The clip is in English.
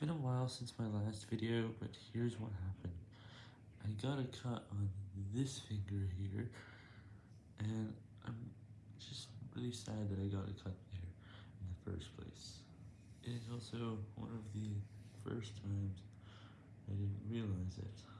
been a while since my last video, but here's what happened. I got a cut on this finger here, and I'm just really sad that I got a cut there in the first place. It is also one of the first times I didn't realize it.